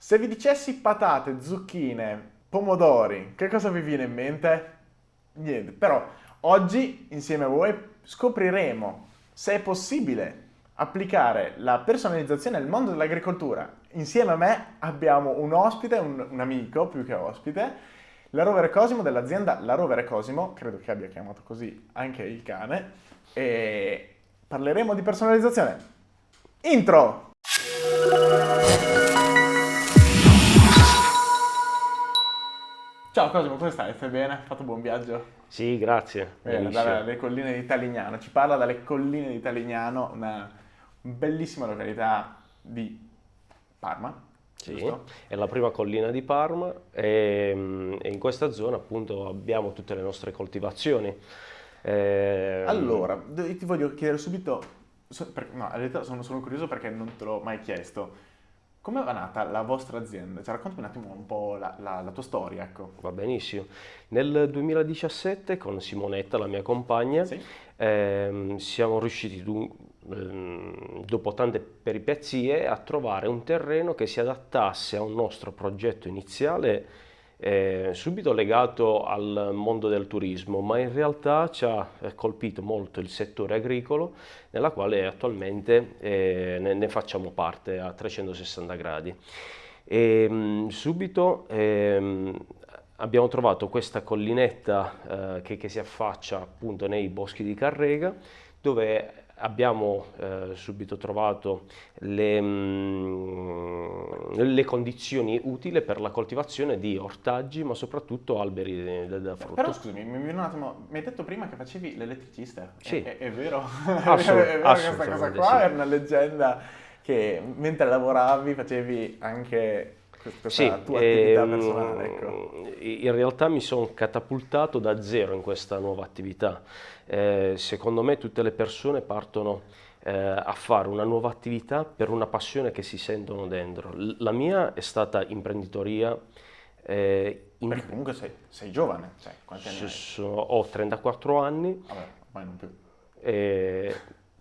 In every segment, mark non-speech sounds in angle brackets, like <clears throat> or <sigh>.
Se vi dicessi patate, zucchine, pomodori, che cosa vi viene in mente? Niente, però oggi insieme a voi scopriremo se è possibile applicare la personalizzazione nel mondo dell'agricoltura. Insieme a me abbiamo un ospite, un, un amico più che ospite, la Rovere Cosimo dell'azienda La Rovere Cosimo, credo che abbia chiamato così anche il cane, e parleremo di personalizzazione. Intro! Ciao Cosimo, come stai? Stai bene? Hai fatto buon viaggio? Sì, grazie. Bene, dalle colline di Talignano. Ci parla dalle colline di Talignano, una bellissima località di Parma. Sì, giusto? è la prima collina di Parma e, mm, e in questa zona appunto abbiamo tutte le nostre coltivazioni. Eh, Allora, d- ti voglio chiedere subito, no, in realtà sono, sono curioso perché non te l'ho mai chiesto. Come va nata la vostra azienda? Cioè, raccontami un attimo un po' la, la- la tua storia, ecco. Va benissimo. Nel 2017 con Simonetta, la mia compagna, Sì? ehm, siamo riusciti, ehm, dopo tante peripezie, a trovare un terreno che si adattasse a un nostro progetto iniziale, eh, subito legato al mondo del turismo, ma in realtà ci ha eh, colpito molto il settore agricolo, nella quale attualmente eh, ne, ne facciamo parte a 360 gradi. E, mh, subito ehm, abbiamo trovato questa collinetta eh, che, che si affaccia appunto nei boschi di Carrega, dove abbiamo eh, subito trovato le, mm, le condizioni utili per la coltivazione di ortaggi, ma soprattutto alberi da, da frutto. Però scusami, mi viene un attimo, mi hai detto prima che facevi l'elettricista. Sì. È, è- <laughs> è vero? Assolut- è vero questa cosa qua? sì. È una leggenda che mentre lavoravi facevi anche questa Sì, tua attività ehm, personale, ecco. in realtà mi sono catapultato da zero in questa nuova attività. Eh, secondo me tutte le persone partono eh, a fare una nuova attività per una passione che si sentono dentro. La mia è stata imprenditoria. eh, in- Perché comunque sei, sei giovane, cioè, quanti anni hai? sono- ho 34 anni, Vabbè, ormai non più. eh,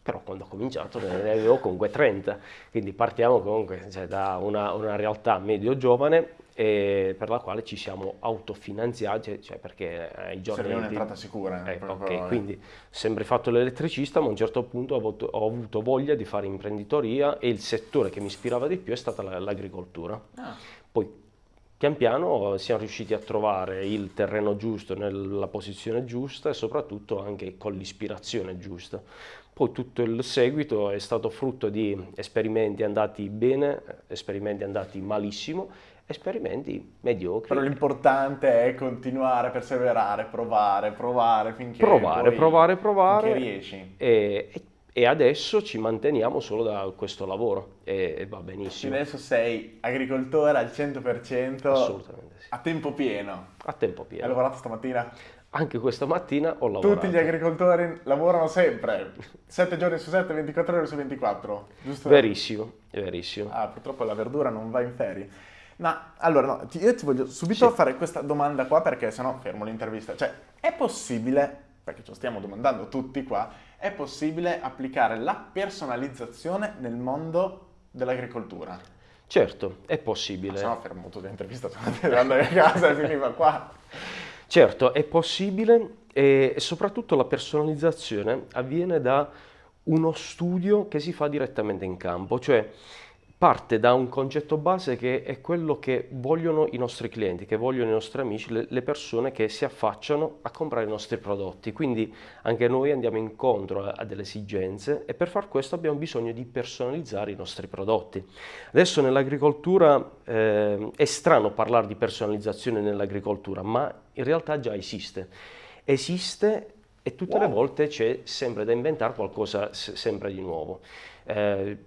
però quando ho cominciato ne avevo comunque 30, quindi partiamo comunque cioè, da una, una realtà medio-giovane eh, per la quale ci siamo autofinanziati, cioè perché ai giorni... Serve un'entrata sicura. Eh, proprio, ok, eh. quindi ho sempre fatto l'elettricista, ma a un certo punto ho avuto, ho avuto voglia di fare imprenditoria e il settore che mi ispirava di più è stata la- l'agricoltura. Ah, Poi pian piano siamo riusciti a trovare il terreno giusto nella posizione giusta e soprattutto anche con l'ispirazione giusta. Poi tutto il seguito è stato frutto di esperimenti andati bene, esperimenti andati malissimo, esperimenti mediocri. Però l'importante è continuare, perseverare, provare, provare finché Provare, provare, provare. finché riesci. E, e- e adesso ci manteniamo solo da questo lavoro e, e va Quindi benissimo. adesso sei agricoltore al 100% Assolutamente sì. a tempo pieno. A tempo Hai pieno. lavorato stamattina? Anche questa mattina ho lavorato. Tutti gli agricoltori lavorano sempre, 7 giorni su 7, 24 ore su 24, giusto? Verissimo, verissimo. Ah, purtroppo la verdura non va in ferie. Ma allora, no, io ti voglio subito Sì. fare questa domanda qua perché sennò fermo l'intervista. Cioè, è possibile, perché ce lo stiamo domandando tutti qua, è possibile applicare la personalizzazione nel mondo dell'agricoltura? Certo, è Se possibile. no fermo tutta l'intervista, sono <laughs> andando a casa e finiva qua. <laughs> Certo, è possibile e soprattutto la personalizzazione avviene da uno studio che si fa direttamente in campo, cioè parte da un concetto base che è quello che vogliono i nostri clienti, che vogliono i nostri amici, le, le persone che si affacciano a comprare i nostri prodotti. Quindi anche noi andiamo incontro a, a delle esigenze e per far questo abbiamo bisogno di personalizzare i nostri prodotti. Adesso nell'agricoltura eh, è strano parlare di personalizzazione nell'agricoltura, ma in realtà già esiste. Esiste e tutte le Wow. volte c'è sempre da inventare qualcosa se- sempre di nuovo. Eh,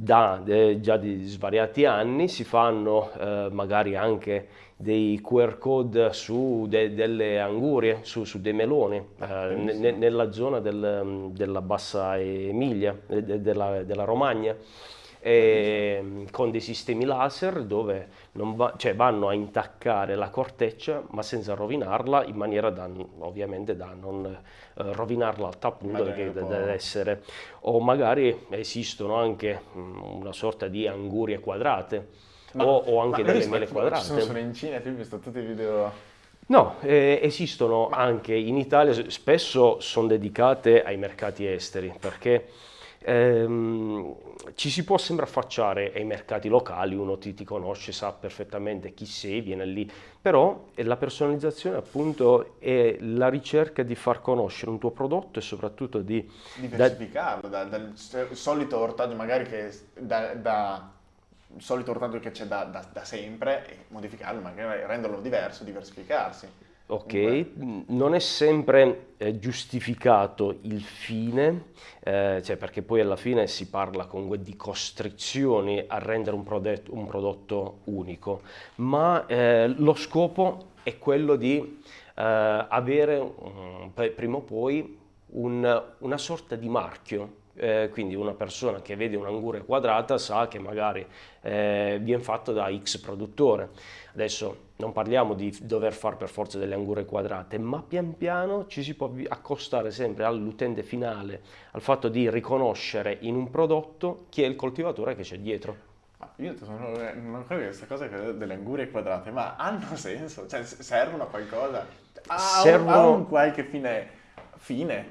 da eh, già di svariati anni si fanno eh, magari anche dei QR code su de- delle angurie, su, su dei meloni, eh, ne- ne- nella zona del- della Bassa Emilia, eh, de- della, della Romagna e, con dei sistemi laser dove non va- cioè vanno a intaccare la corteccia ma senza rovinarla in maniera da ovviamente da non eh, rovinarla al tal punto che deve essere. O magari esistono anche mm, una sorta di angurie quadrate Ma, o, o, anche delle mele quadrate. Sono, sono in Cina, tu hai visto tutti i video... No, eh, esistono anche in Italia, spesso sono dedicate ai mercati esteri, perché ehm, ci si può sempre affacciare ai mercati locali, uno ti, ti, conosce, sa perfettamente chi sei, viene lì, però la personalizzazione appunto è la ricerca di far conoscere un tuo prodotto e soprattutto di... Diversificarlo, da, dal solito ortaggio magari che da, da solito ortaggio che c'è da, da, da, sempre e modificarlo, magari renderlo diverso, diversificarsi. Ok, Comunque. non è sempre eh, giustificato il fine, eh, cioè perché poi alla fine si parla comunque di costrizioni a rendere un prodotto, un prodotto unico, ma eh, lo scopo è quello di eh, avere um, prima o poi un, una sorta di marchio eh, quindi una persona che vede un'anguria quadrata sa che magari eh, viene fatto da X produttore. Adesso non parliamo di dover fare per forza delle angurie quadrate, ma pian piano ci si può accostare sempre all'utente finale, al fatto di riconoscere in un prodotto chi è il coltivatore che c'è dietro. Io sono, non credo che questa cosa delle angurie quadrate, ma hanno senso? Cioè servono a qualcosa? Ha, servono... ha un qualche fine? fine?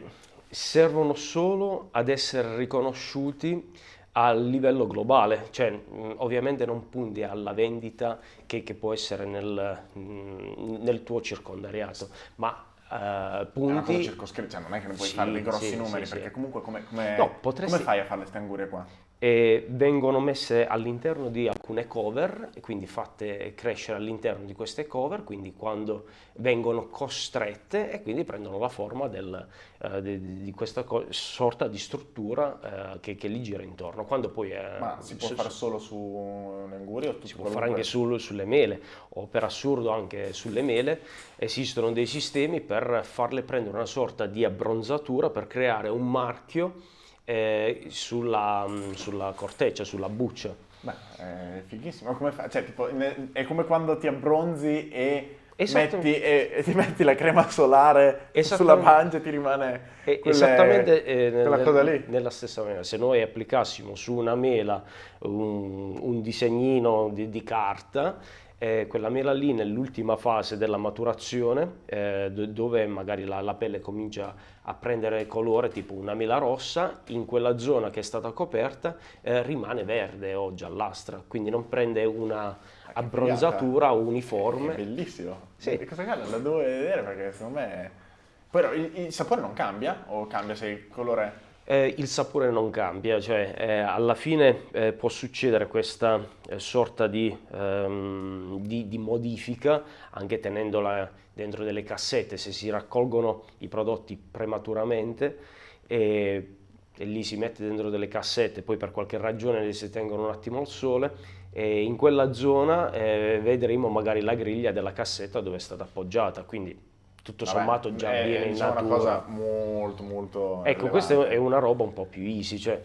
Servono solo ad essere riconosciuti a livello globale, cioè ovviamente non punti alla vendita che, che può essere nel, nel, tuo circondariato, ma uh, punti... Cioè non è che ne puoi sì, fare dei grossi sì, numeri, sì, perché comunque come, come, no, potresti... come fai a fare queste angurie qua? E vengono messe all'interno di alcune cover, quindi fatte crescere all'interno di queste cover, quindi quando vengono costrette e quindi prendono la forma del, uh, di, di, questa sorta di struttura uh, che, che, li gira intorno. Quando poi, uh, Ma si può su, fare solo su un'anguria? Si può fare anche sul, sulle mele o per assurdo anche sulle mele esistono dei sistemi per farle prendere una sorta di abbronzatura per creare un marchio eh, sulla, mm, sulla, corteccia, sulla buccia. Beh, è fighissimo. Come fa? Cioè, tipo, è come quando ti abbronzi e, metti, e, e ti metti la crema solare sulla pancia e ti rimane quelle, Esattamente eh, quella nel, cosa lì. Nella stessa maniera. Se noi applicassimo su una mela un, un disegnino di, di carta eh, quella mela lì nell'ultima fase della maturazione, eh, dove magari la, la, pelle comincia a prendere colore tipo una mela rossa, in quella zona che è stata coperta eh, rimane verde o giallastra, quindi non prende una ah, abbronzatura uniforme. È bellissimo. Sì. Questa cosa la devo vedere perché secondo me... Però il, il sapore non cambia o cambia se il colore eh, il sapore non cambia, cioè eh, alla fine eh, può succedere questa eh, sorta di, ehm, di, di, modifica anche tenendola dentro delle cassette, se si raccolgono i prodotti prematuramente e, e lì si mette dentro delle cassette, poi per qualche ragione li si tengono un attimo al sole e in quella zona eh, vedremo magari la griglia della cassetta dove è stata appoggiata, quindi tutto Vabbè, sommato già è, viene in diciamo natura. una cosa molto molto Ecco, rilevante. questa è una roba un po' più easy, cioè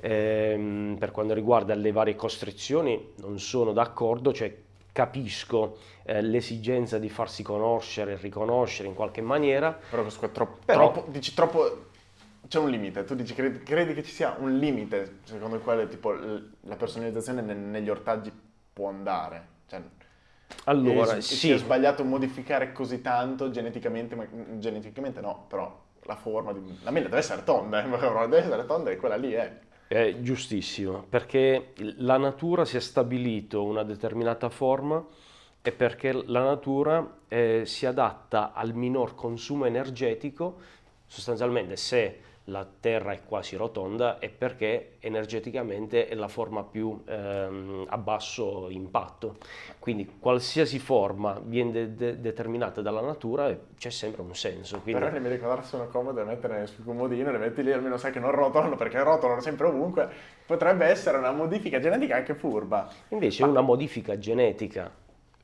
ehm, per quanto riguarda le varie costrizioni non sono d'accordo, cioè capisco eh, l'esigenza di farsi conoscere e riconoscere in qualche maniera. Però questo è troppo, però, troppo, dici troppo, c'è un limite, tu dici, credi, credi, che ci sia un limite secondo il quale tipo, la personalizzazione negli ortaggi può andare? Cioè, allora, e, sì. Si è sbagliato modificare così tanto geneticamente, ma geneticamente no, però la forma di... La mela deve essere tonda, eh, <laughs> deve essere tonda e quella lì è... È giustissimo, perché la natura si è stabilito una determinata forma e perché la natura eh, si adatta al minor consumo energetico, sostanzialmente se la Terra è quasi rotonda è perché energeticamente è la forma più ehm, a basso impatto. Quindi qualsiasi forma viene de de determinata dalla natura c'è sempre un senso. Quindi... Però mi ricordare sono comode da mettere sul comodino, le metti lì almeno sai che non rotolano perché rotolano sempre ovunque. Potrebbe essere una modifica genetica anche furba. Invece Ma... una modifica genetica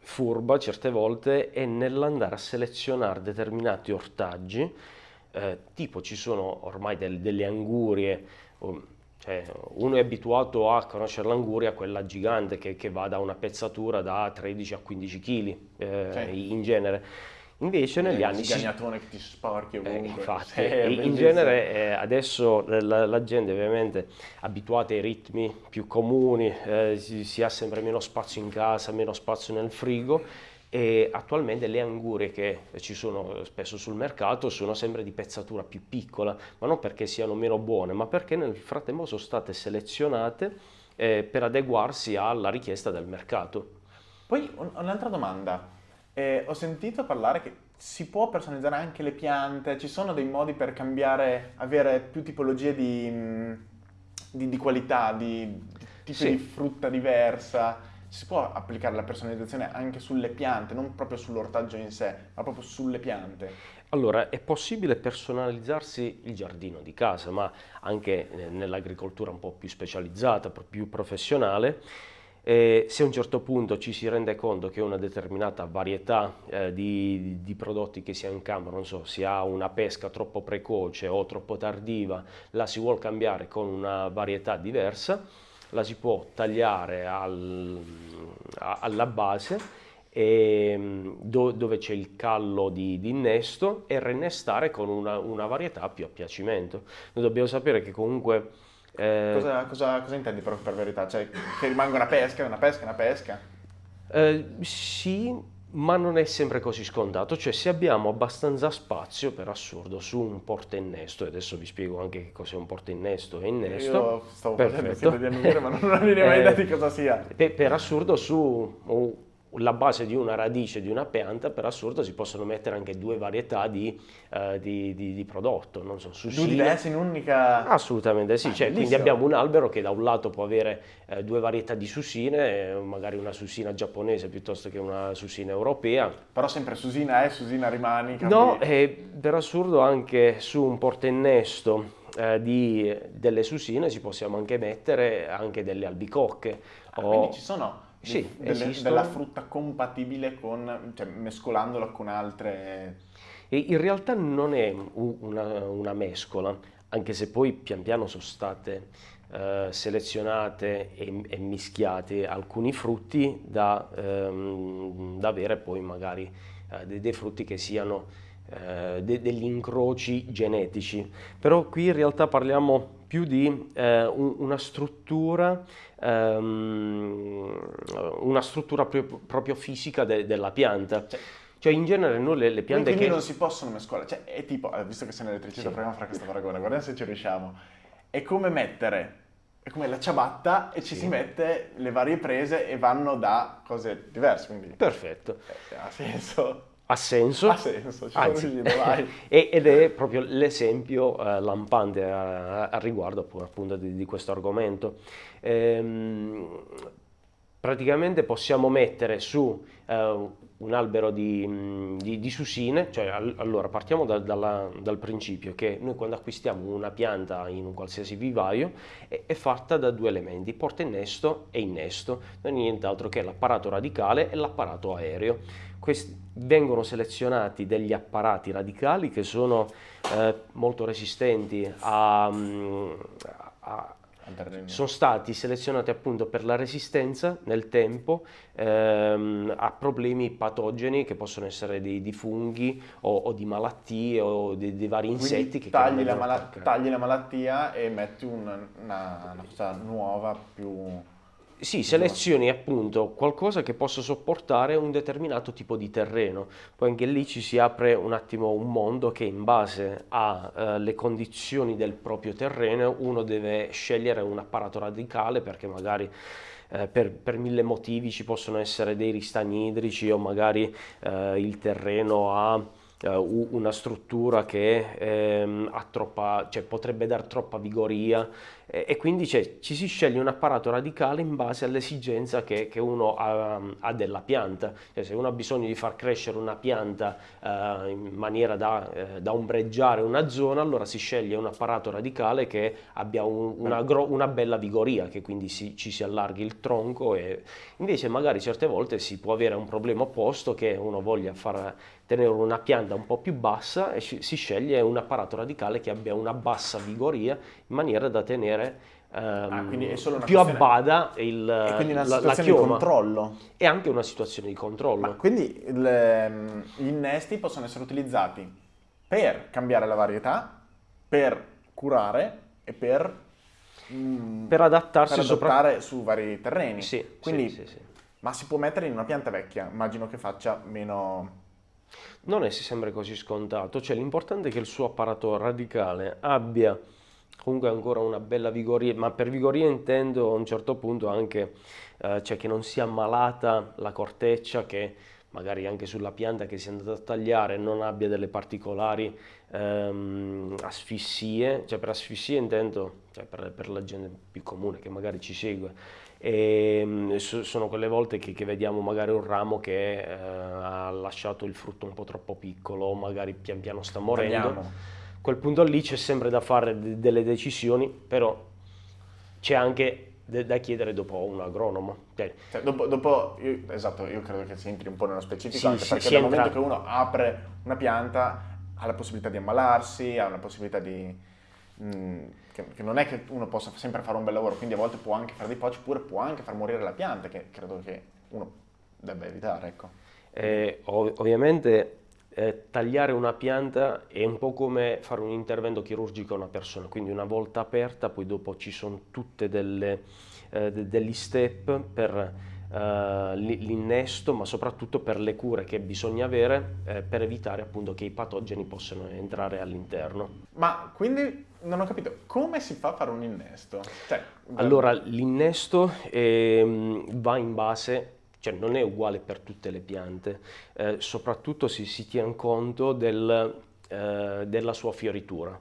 furba certe volte è nell'andare a selezionare determinati ortaggi eh, tipo ci sono ormai del, delle angurie, cioè, uno è abituato a conoscere l'anguria, quella gigante che, che, va da una pezzatura da 13 a 15 kg eh, in genere. Invece negli anni... si... Sgagnatone che ti sporchi Eh, ovunque. infatti, <laughs> Sì, è e in genere eh, adesso la, la gente ovviamente abituata ai ritmi più comuni, eh, si, si ha sempre meno spazio in casa, meno spazio nel frigo e attualmente le angurie che ci sono spesso sul mercato sono sempre di pezzatura più piccola, ma non perché siano meno buone, ma perché nel frattempo sono state selezionate eh, per adeguarsi alla richiesta del mercato. Poi un- un'altra domanda. Eh, ho sentito parlare che si può personalizzare anche le piante, ci sono dei modi per cambiare, avere più tipologie di, mm, di- di qualità, di, di tipi Sì. di frutta diversa. Si può applicare la personalizzazione anche sulle piante, non proprio sull'ortaggio in sé, ma proprio sulle piante. Allora, è possibile personalizzarsi il giardino di casa, ma anche eh, nell'agricoltura un po' più specializzata, più professionale. Eh, se a un certo punto ci si rende conto che una determinata varietà eh, di, di prodotti che si ha in campo, non so, si ha una pesca troppo precoce o troppo tardiva, la si vuole cambiare con una varietà diversa, la si può tagliare al- alla base e, mm, do- dove c'è il callo di, di innesto e reinnestare con una, una varietà più a piacimento. Noi dobbiamo sapere che comunque eh, Cosa, cosa- cosa intendi per verità? Cioè, che rimanga una pesca, una pesca, una pesca? eh, sì, ma non è sempre così scontato, cioè se abbiamo abbastanza spazio, per assurdo, su un porta innesto, e adesso vi spiego anche che cos'è un porta innesto e innesto. Io stavo facendo Perfetto. finta di annusare, ma non <laughs> idea mai Eh, idea di cosa sia. Per, per assurdo su la base di una radice di una pianta, per assurdo si possono mettere anche due varietà di, eh, di- di- di prodotto, non so, Due susine. diversi in un'unica... Assolutamente sì, Ah, cioè, quindi abbiamo un albero che da un lato può avere eh, due varietà di susine, eh, magari una susina giapponese piuttosto che una susina europea. Però sempre Susina è, Susina rimani. cambi- No, e per assurdo anche su un portainnesto eh, di, delle susine ci possiamo anche mettere anche delle albicocche. Ah, o- quindi ci sono. Sì, delle- della frutta compatibile con, cioè mescolandola con altre... E in realtà non è una, una mescola, anche se poi pian piano sono state eh, selezionate e, e mischiate alcuni frutti da, ehm, da avere poi magari eh, dei, dei frutti che siano eh, de- degli incroci genetici. Però qui in realtà parliamo più di eh, un- una struttura, ehm, una struttura proprio, proprio fisica de- della pianta. Cioè, Cioè in genere noi le, le piante quindi che... non si possono mescolare. Cioè, è tipo, eh, visto che sei elettricista, Sì. proviamo a fare questo paragone, guardiamo se ci riusciamo. È come mettere, è come la ciabatta e ci Sì. si mette le varie prese e vanno da cose diverse, quindi Perfetto, eh, ha senso. Ha senso. Ha senso, ci Anzi, riuscito, vai. <laughs> ed è proprio l'esempio eh, lampante a, a riguardo appu- appunto di, di questo argomento. Ehm, praticamente possiamo mettere su eh, un albero di, di- di susine, cioè al- allora partiamo da- dalla- dal principio che noi quando acquistiamo una pianta in un qualsiasi vivaio è, è fatta da due elementi, porta innesto e innesto, non è nient'altro che l'apparato radicale e l'apparato aereo. Vengono selezionati degli apparati radicali che sono eh, molto resistenti a, mm, a- sono stati selezionati appunto per la resistenza nel tempo ehm, a problemi patogeni che possono essere di, di funghi o, o di malattie o di, di vari Quindi insetti che tagli, la tagli la malattia e metti un- una, una cosa nuova, più... Sì, selezioni appunto qualcosa che possa sopportare un determinato tipo di terreno. Poi anche lì ci si apre un attimo un mondo che in base alle condizioni del proprio terreno uno deve scegliere un apparato radicale perché magari eh, per, per mille motivi ci possono essere dei ristagni idrici o magari eh, il terreno ha eh, una struttura che ehm, ha troppa, cioè, potrebbe dar troppa vigoria e, quindi cioè, ci si sceglie un apparato radicale in base all'esigenza che, che uno ha, ha della pianta. Cioè, se uno ha bisogno di far crescere una pianta eh, in maniera da, eh, da ombreggiare una zona, allora si sceglie un apparato radicale che abbia un- una, una bella vigoria, che quindi si- ci si allarghi il tronco e invece magari certe volte si può avere un problema opposto che uno voglia far tenere una pianta un po' più bassa e si sceglie un apparato radicale che abbia una bassa vigoria in maniera da tenere ehm, quindi è solo una più abbada il, E quindi una la, la situazione di chioma. controllo. È anche una situazione di controllo. Ma quindi il, ehm, gli innesti possono essere utilizzati per cambiare la varietà, per curare e per, mm, per adattarsi per sopra- adottare su vari terreni. Sì, Quindi, sì, sì. Ma si può mettere in una pianta vecchia, immagino che faccia meno... Non è sempre così scontato, cioè l'importante è che il suo apparato radicale abbia comunque ancora una bella vigoria, ma per vigoria intendo a un certo punto anche eh, cioè che non sia malata la corteccia, che magari anche sulla pianta che si è andata a tagliare non abbia delle particolari ehm, asfissie, cioè per asfissie intendo cioè per, per la gente più comune che magari ci segue. E, so- sono quelle volte che, che vediamo magari un ramo che eh, ha lasciato il frutto un po' troppo piccolo, magari pian piano sta morendo. Tagliamo. Quel punto lì c'è sempre da fare de- delle decisioni, però c'è anche da chiedere dopo un agronomo. Cioè, Cioè, dopo, dopo- io- esatto, io credo che si entri un po' nello specifico, Sì, anche sì, perché dal entra- momento che uno apre una pianta ha la possibilità di ammalarsi, ha la possibilità di... mm, che, che non è che uno possa sempre fare un bel lavoro, quindi a volte può anche fare dei pocci, oppure può anche far morire la pianta, che credo che uno debba evitare, ecco. Eh, ov- ovviamente eh, tagliare una pianta è un po' come fare un intervento chirurgico a una persona, quindi una volta aperta, poi dopo ci sono tutte delle, eh, de- degli step per eh, li- l'innesto, ma soprattutto per le cure che bisogna avere eh, per evitare appunto che i patogeni possano entrare all'interno. Ma quindi non ho capito, come si fa a fare un innesto? Cioè, Allora, l'innesto ehm, va in base, cioè non è uguale per tutte le piante, eh, soprattutto si, si tiene conto del, eh, della sua fioritura.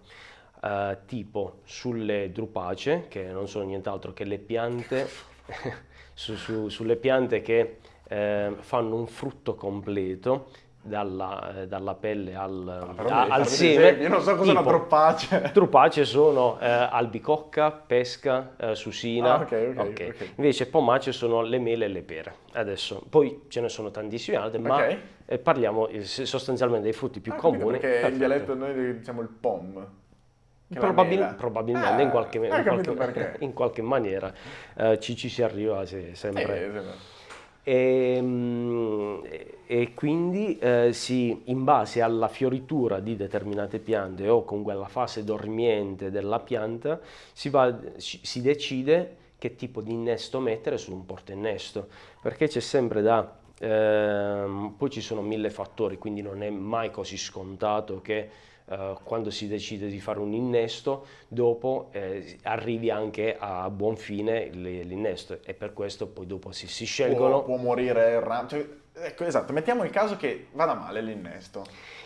Eh, tipo sulle drupacee, che non sono nient'altro che le piante, <laughs> su- su- sulle piante che eh, fanno un frutto completo, dalla, eh, dalla pelle al, Però a- al seme. Io non so cosa è una tipo- droppace. <laughs> Trupacee sono eh, albicocca, pesca, eh, susina. Ah, ok, ok, ok. Invece pomace sono le mele e le pere. Adesso, poi ce ne sono tantissime altre, ma eh, parliamo eh, sostanzialmente dei frutti più Ah, comuni. Perché in Perfetto. dialetto noi diciamo il pom. Probabil- probabilmente Ah, in, qualche, hai in qualche- <laughs> in qualche maniera eh, ci, ci si arriva se- sempre. Eh. E, mm, e quindi eh, si, in base alla fioritura di determinate piante o comunque alla fase dormiente della pianta si, va- si- decide che tipo di innesto mettere su un portainnesto perché c'è sempre da ehm, poi ci sono mille fattori quindi non è mai così scontato che eh, quando si decide di fare un innesto, dopo eh, arrivi anche a buon fine l'innesto e per questo poi dopo si, si Può, scelgono. può morire il ramo. Cioè, ecco, esatto, mettiamo il caso che vada male l'innesto.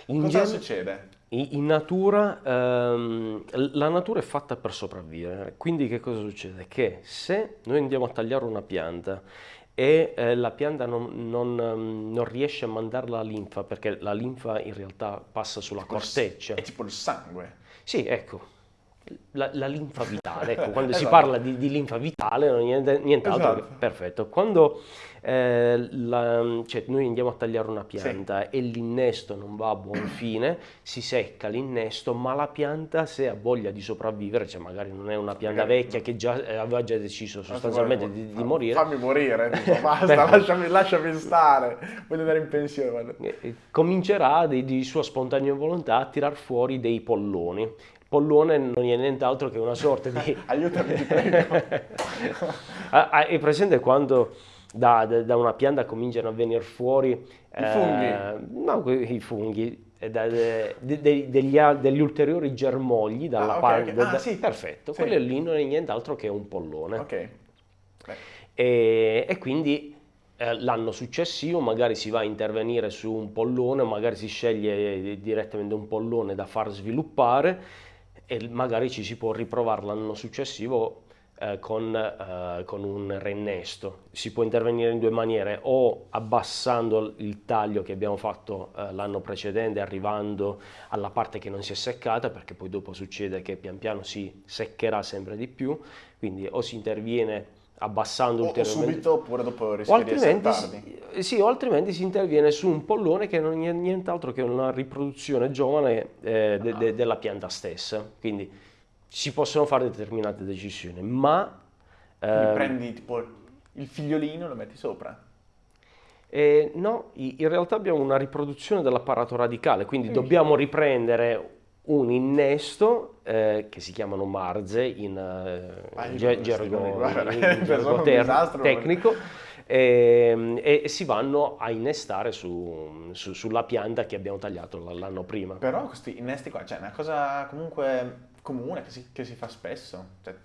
In Cosa gen- succede? In in natura, ehm, la natura è fatta per sopravvivere, quindi che cosa succede? Che se noi andiamo a tagliare una pianta e eh, la pianta non, non, ehm, non riesce a mandare la linfa, perché la linfa in realtà passa sulla corteccia. È tipo il sangue. Sì, ecco, la, la linfa vitale, ecco, quando <laughs> si Esatto. parla di, di linfa vitale non niente, nient'altro che- Esatto. perfetto. Quando eh, la- cioè, noi andiamo a tagliare una pianta e l'innesto non va a buon <clears throat> fine, si secca l'innesto, ma la pianta se ha voglia di sopravvivere, cioè magari non è una pianta Magari- vecchia che già eh, aveva già deciso sostanzialmente di, di morire, Fammi morire, <laughs> tipo, basta, lasciami, lasciami stare. Voglio andare in pensione. eh, comincerà di, di sua spontanea volontà a tirar fuori dei polloni. Pollone non è nient'altro che una sorta di... <laughs> Aiutami, ti prego. <laughs> Hai presente quando da, da- una pianta cominciano a venire fuori I funghi? no, i funghi, eh, da- de- de- de- degli, degli ulteriori germogli dalla Ah, ok, parte... ok. da- Ah, sì. Perfetto, Sì. quello lì non è nient'altro che un pollone. ok. E, e quindi eh, l'anno successivo magari si va a intervenire su un pollone, magari si sceglie eh, direttamente un pollone da far sviluppare e magari ci si può riprovare l'anno successivo eh, con, eh, con un reinnesto. Si può intervenire in due maniere, o abbassando il taglio che abbiamo fatto eh, l'anno precedente, arrivando alla parte che non si è seccata, perché poi dopo succede che pian piano si seccherà sempre di più, quindi o si interviene abbassando o, o ulteriormente subito oppure dopo o rischia di si- sì, o altrimenti si interviene su un pollone che non è nient'altro che una riproduzione giovane eh, de- de- della pianta stessa. Quindi si possono fare determinate decisioni, ma... Ehm, prendi tipo il figliolino e lo metti sopra? Eh, no, in realtà abbiamo una riproduzione dell'apparato radicale, quindi dobbiamo riprendere un innesto eh, che si chiamano marze in eh, gergo, in, <laughs> gergo tecnico e, ehm, e, si vanno a innestare su, su, sulla pianta che abbiamo tagliato l'anno prima. Però questi innesti qua, cioè è una cosa comunque comune che si, che si fa spesso. Cioè,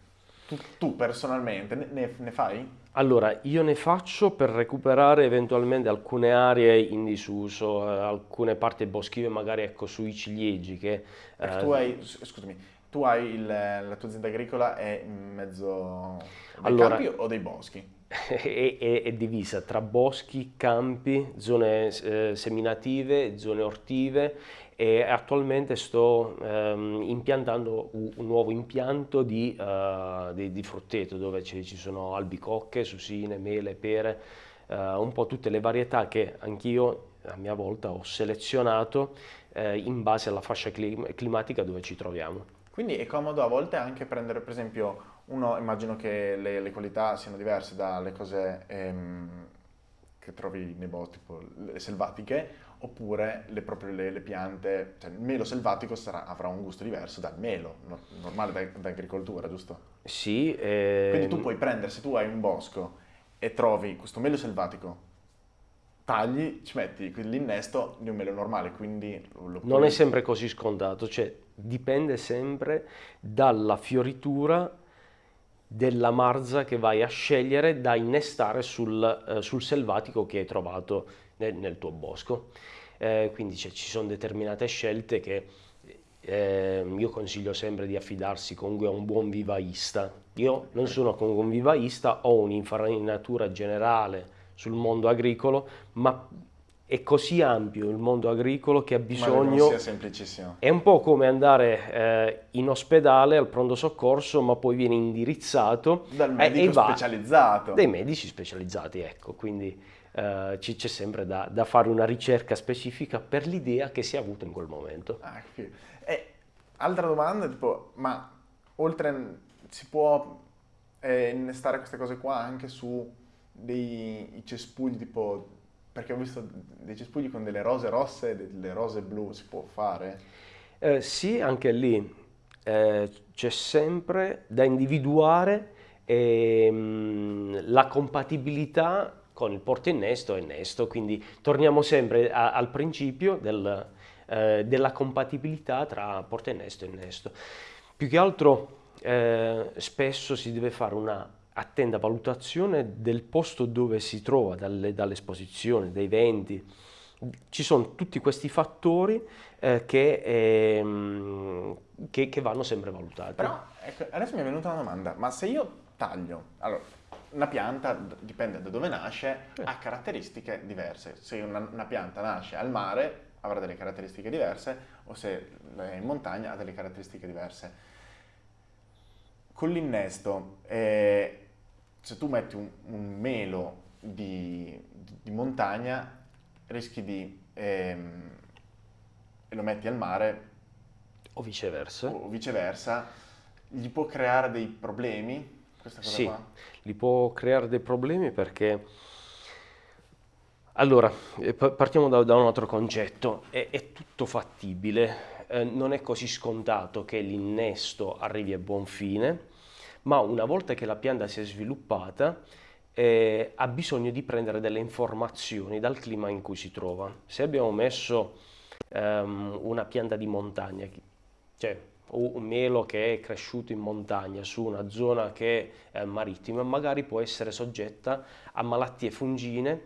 tu, tu, personalmente ne, ne, fai? Allora, io ne faccio per recuperare eventualmente alcune aree in disuso, eh, alcune parti boschive magari ecco sui ciliegi che... Eh, tu hai, scusami, tu hai il, la tua azienda agricola è in mezzo ai allora, campi o dei boschi? È, è, è, divisa tra boschi, campi, zone eh, seminative, zone ortive e attualmente sto ehm, impiantando un, un, nuovo impianto di, uh, di, di frutteto dove ci, ci, sono albicocche, susine, mele, pere, uh, un po' tutte le varietà che anch'io a mia volta ho selezionato eh, in base alla fascia clim climatica dove ci troviamo. Quindi è comodo a volte anche prendere per esempio, uno immagino che le, le qualità siano diverse dalle cose ehm, che trovi nei boschi, tipo le selvatiche, oppure le, proprio le, le piante, cioè il melo selvatico sarà, avrà un gusto diverso dal melo no, normale d'agricoltura, giusto? Sì. Eh... Quindi tu puoi prendere, se tu hai un bosco e trovi questo melo selvatico, tagli, ci metti l'innesto di un melo normale, quindi... Puoi... Non è sempre così scontato, cioè dipende sempre dalla fioritura della marza che vai a scegliere da innestare sul, eh, sul selvatico che hai trovato nel, nel tuo bosco. Eh, quindi cioè, ci sono determinate scelte che eh, io consiglio sempre di affidarsi comunque a un buon vivaista. Io non sono comunque un vivaista, ho un'infarinatura generale sul mondo agricolo, ma è così ampio il mondo agricolo che ha bisogno... È un po' come andare eh, in ospedale al pronto soccorso, ma poi viene indirizzato... Dal medico eh, specializzato. Dai medici specializzati, ecco, quindi eh, c'è sempre da, da, fare una ricerca specifica per l'idea che si è avuta in quel momento. Ah, e, altra domanda, tipo, ma oltre si può eh, innestare queste cose qua anche su dei cespugli tipo perché ho visto dei cespugli con delle rose rosse e delle rose blu, si può fare? Eh, sì, anche lì eh, c'è sempre da individuare ehm, la compatibilità con il porto innesto e innesto, quindi torniamo sempre a, al principio del, eh, della compatibilità tra porto innesto e innesto. Più che altro eh, spesso si deve fare una attenta valutazione del posto dove si trova, dalle, dall'esposizione, dai venti, ci sono tutti questi fattori eh, che, ehm, che, che, vanno sempre valutati. Però ecco, adesso mi è venuta una domanda, ma se io taglio, allora una pianta, dipende da dove nasce, ha caratteristiche diverse. Se una, una, pianta nasce al mare avrà delle caratteristiche diverse o se è in montagna ha delle caratteristiche diverse. Con l'innesto, eh, se tu metti un, un melo di, di, montagna, rischi di... Ehm, e lo metti al mare o viceversa. o viceversa, gli può creare dei problemi questa cosa sì, qua? gli può creare dei problemi perché... Allora, eh, partiamo da, da un altro concetto, è, è tutto fattibile, eh, non è così scontato che l'innesto arrivi a buon fine, ma una volta che la pianta si è sviluppata eh, ha bisogno di prendere delle informazioni dal clima in cui si trova. Se abbiamo messo ehm, una pianta di montagna, cioè un melo che è cresciuto in montagna su una zona che è marittima magari può essere soggetta a malattie fungine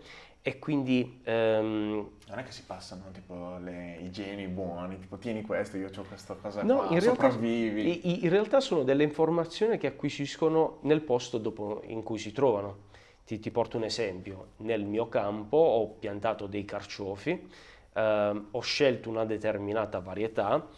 e quindi... Ehm... Non è che si passano tipo le igieni buoni, tipo tieni questo, io ho questa cosa no, qua, in realtà, in, in realtà sono delle informazioni che acquisiscono nel posto dopo in cui si trovano. Ti, ti porto un esempio, nel mio campo ho piantato dei carciofi, ehm, ho scelto una determinata varietà,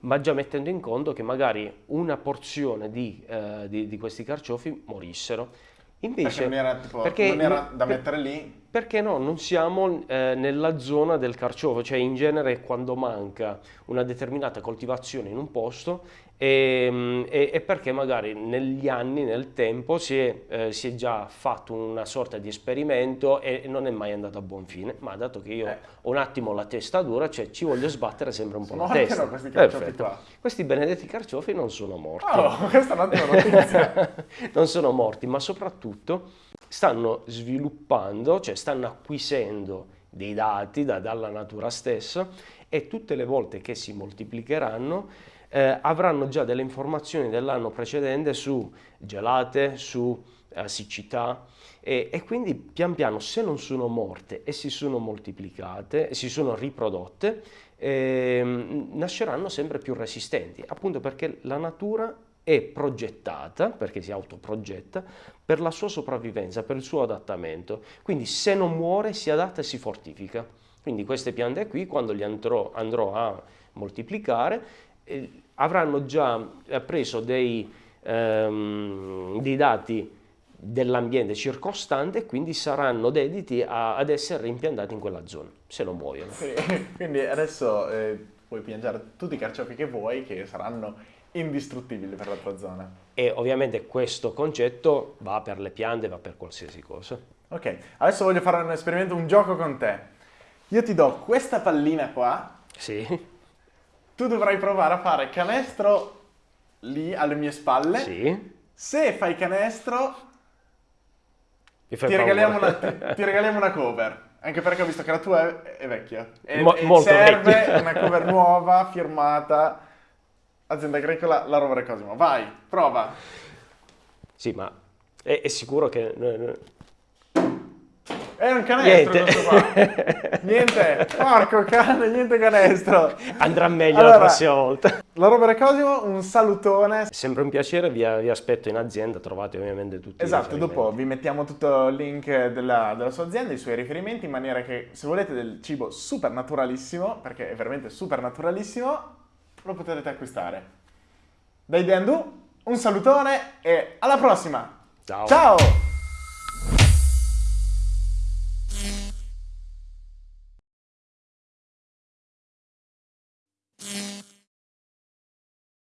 ma già mettendo in conto che magari una porzione di, eh, di, di questi carciofi morissero. Invece, perché non era, tipo, perché non era da mettere lì perché no, non siamo eh, nella zona del carciofo, cioè in genere quando manca una determinata coltivazione in un posto e, e, e perché magari negli anni, nel tempo, si è, eh, si è, già fatto una sorta di esperimento e non è mai andato a buon fine, ma dato che io eh. ho un attimo la testa dura, cioè ci voglio sbattere sempre un po' la testa. Questi, Perfetto. questi benedetti carciofi non sono morti. Oh, questa è un'ottima notizia. <laughs> non sono morti, ma soprattutto stanno sviluppando, cioè stanno acquisendo dei dati da, dalla natura stessa e tutte le volte che si moltiplicheranno eh, avranno già delle informazioni dell'anno precedente su gelate, su eh, siccità e, e, quindi pian piano se non sono morte e si sono moltiplicate, si sono riprodotte, eh, nasceranno sempre più resistenti, appunto perché la natura è progettata, perché si autoprogetta, per la sua sopravvivenza, per il suo adattamento. Quindi se non muore si adatta e si fortifica. Quindi queste piante qui, quando li andrò, andrò a moltiplicare, eh, avranno già preso dei, ehm, dei dati dell'ambiente circostante e quindi saranno dediti a, ad essere rimpiantati in quella zona, se non muoiono. <laughs> Quindi adesso eh, puoi piantare tutti i carciofi che vuoi che saranno indistruttibili per la tua zona. E ovviamente questo concetto va per le piante, va per qualsiasi cosa. Ok, adesso voglio fare un esperimento, un gioco con te. Io ti do questa pallina qua. Sì tu dovrai provare a fare canestro lì alle mie spalle. Sì. Se fai canestro, ti regaliamo, una, ti, <laughs> ti regaliamo, una, cover. Anche perché ho visto che la tua è, è vecchia. E, Mo, e serve vecchia. una cover nuova, firmata. Azienda agricola, la Rovere Cosimo. Vai, prova. Sì, ma è, è sicuro che è un canestro niente. <laughs> niente, porco cane, niente canestro. Andrà meglio allora, la prossima volta. La Robert Cosimo, un salutone. Sempre un piacere, vi, vi, aspetto in azienda, trovate ovviamente tutti Esatto, dopo vi mettiamo tutto il link della, della, sua azienda, i suoi riferimenti, in maniera che se volete del cibo super naturalissimo, perché è veramente super naturalissimo, lo potete acquistare. Dai Deandu, un salutone e alla prossima! Ciao! Ciao!